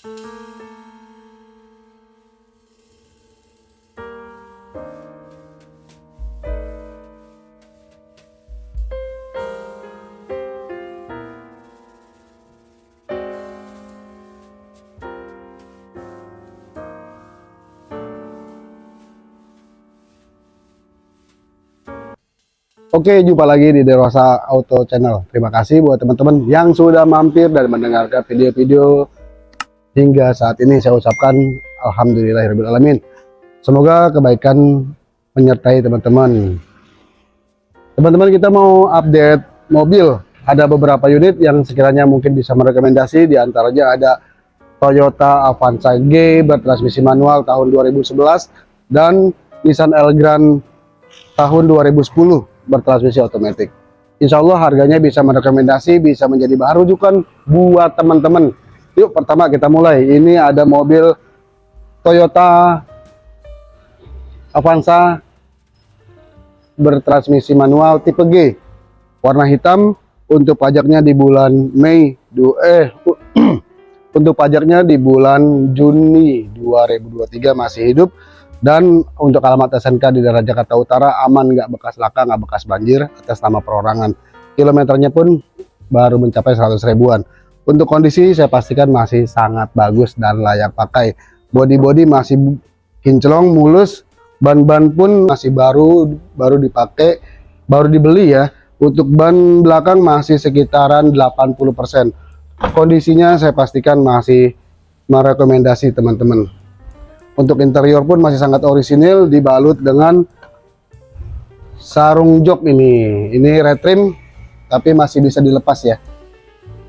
Oke, jumpa lagi di Dewasa Auto Channel. Terima kasih buat teman-teman yang sudah mampir dan mendengarkan video-video hingga saat ini. Saya ucapkan Alhamdulillahirrahmanirrahim. Semoga kebaikan menyertai teman-teman. Teman-teman kita mau update mobil. Ada beberapa unit yang sekiranya mungkin bisa merekomendasi. Di antaranya ada Toyota Avanza G bertransmisi manual tahun 2011 dan Nissan Elgrand tahun 2010 bertransmisi otomatis. Insya Allah harganya bisa merekomendasi, bisa menjadi bahan rujukan buat teman-teman. Yuk pertama kita mulai. Ini ada mobil Toyota Avanza bertransmisi manual tipe G. Warna hitam untuk pajaknya di bulan Mei eh untuk pajaknya di bulan Juni 2023 masih hidup dan untuk alamat SNK di daerah Jakarta Utara aman nggak bekas laka nggak bekas banjir atas nama perorangan kilometernya pun baru mencapai 100 ribuan untuk kondisi saya pastikan masih sangat bagus dan layak pakai body-body masih kinclong mulus ban-ban pun masih baru baru dipakai baru dibeli ya untuk ban belakang masih sekitaran 80% kondisinya saya pastikan masih merekomendasi teman-teman untuk interior pun masih sangat orisinil dibalut dengan sarung jok ini. Ini retrim tapi masih bisa dilepas ya.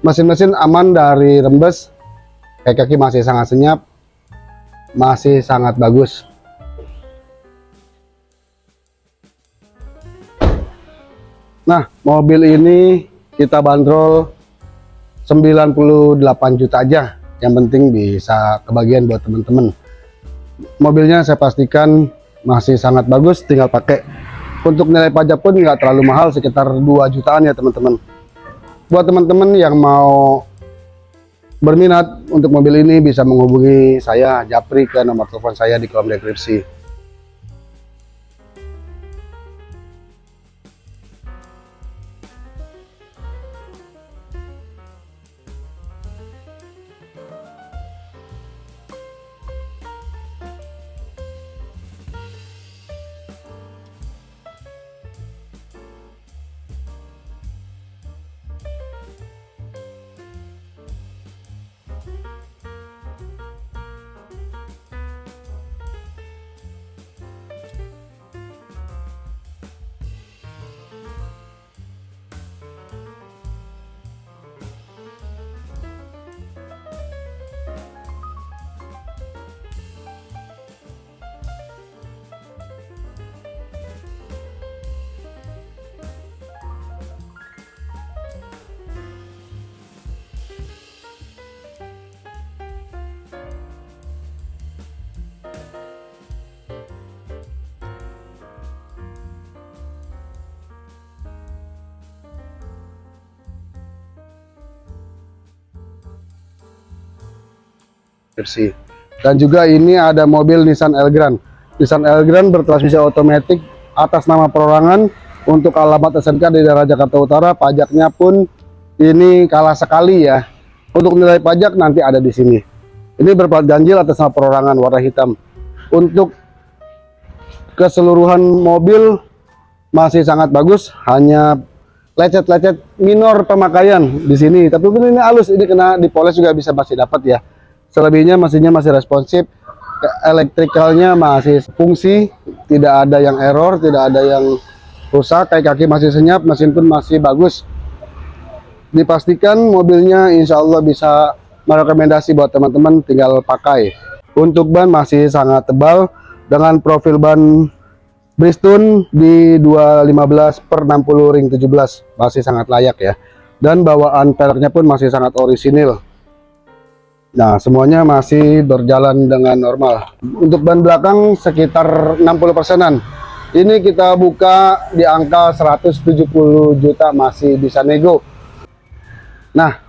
Mesin-mesin aman dari rembes. Kaki-kaki masih sangat senyap. Masih sangat bagus. Nah, mobil ini kita bandrol 98 juta aja. Yang penting bisa kebagian buat teman-teman mobilnya saya pastikan masih sangat bagus tinggal pakai untuk nilai pajak pun nggak terlalu mahal sekitar 2 jutaan ya teman-teman buat teman-teman yang mau berminat untuk mobil ini bisa menghubungi saya Japri ke nomor telepon saya di kolom deskripsi bersih. Dan juga ini ada mobil Nissan Elgrand. Nissan Elgrand bertransmisi otomatis atas nama perorangan untuk alamat SNK di daerah Jakarta Utara. Pajaknya pun ini kalah sekali ya. Untuk nilai pajak nanti ada di sini. Ini berplat ganjil atas nama perorangan warna hitam. Untuk keseluruhan mobil masih sangat bagus, hanya lecet-lecet minor pemakaian di sini. Tapi ini halus, ini kena dipoles juga bisa masih dapat ya selebihnya mesinnya masih responsif. Elektrikalnya masih fungsi tidak ada yang error tidak ada yang rusak kayak kaki masih senyap mesin pun masih bagus. Dipastikan mobilnya insya Allah bisa merekomendasi buat teman-teman tinggal pakai. Untuk ban masih sangat tebal dengan profil ban Bristol di 215 per 60 ring 17 masih sangat layak ya. Dan bawaan peleknya pun masih sangat orisinil Nah, semuanya masih berjalan dengan normal. Untuk ban belakang sekitar 60 persenan. Ini kita buka di angka 170 juta masih bisa nego. Nah,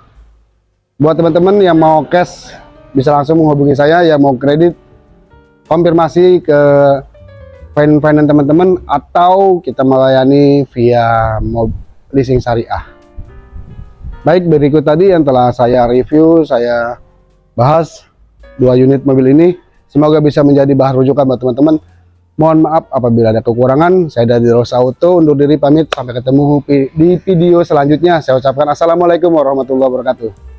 buat teman-teman yang mau cash bisa langsung menghubungi saya yang mau kredit konfirmasi ke finance teman-teman atau kita melayani via leasing syariah. Baik, berikut tadi yang telah saya review, saya bahas dua unit mobil ini. Semoga bisa menjadi bahan rujukan buat teman-teman. Mohon maaf apabila ada kekurangan. Saya dari Rosa Auto undur diri pamit. Sampai ketemu di video selanjutnya. Saya ucapkan Assalamualaikum warahmatullahi wabarakatuh.